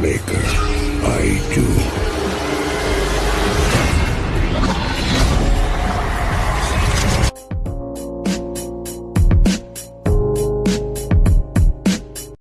Maker.